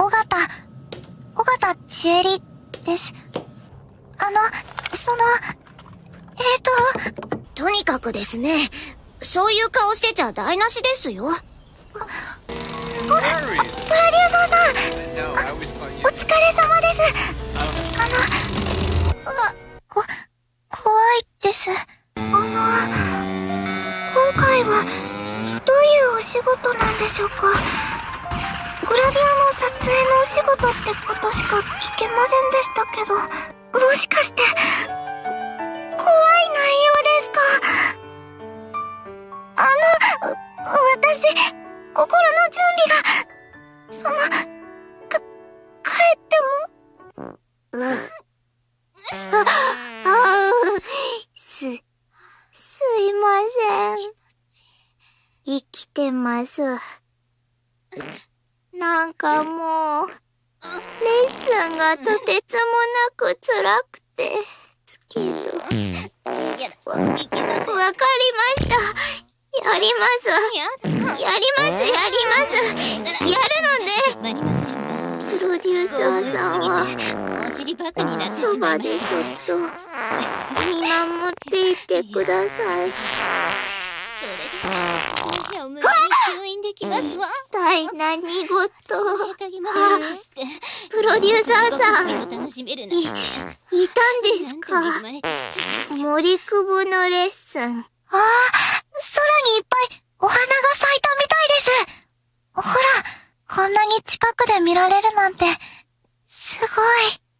尾形、尾形千恵里です。あの、その、えーと、とにかくですね、そういう顔してちゃ台無しですよ。プロデューサーさんお疲れ様です。あの、あ、こ、怖いです。あの、今回は、どういうお仕事なんでしょうか？グラビアの撮影のお仕事ってことしか聞けませんでしたけど、もしかして、怖い内容ですか？あの、私、心の準備が、その、か、帰っても？うん。あ、あす、すいません。生きてます。なんかもう、レッスンがとてつもなく辛くて、すけど。わ、わかりました。やります。やります、やります。やるので、プロデューサーさんは、そばでそっと、見守っていてください。それ体何事プロデューサーさん、い、いたんですか？森久保のレッスン。ああ、空にいっぱいお花が咲いたみたいです。ほら、こんなに近くで見られるなんて、すごい。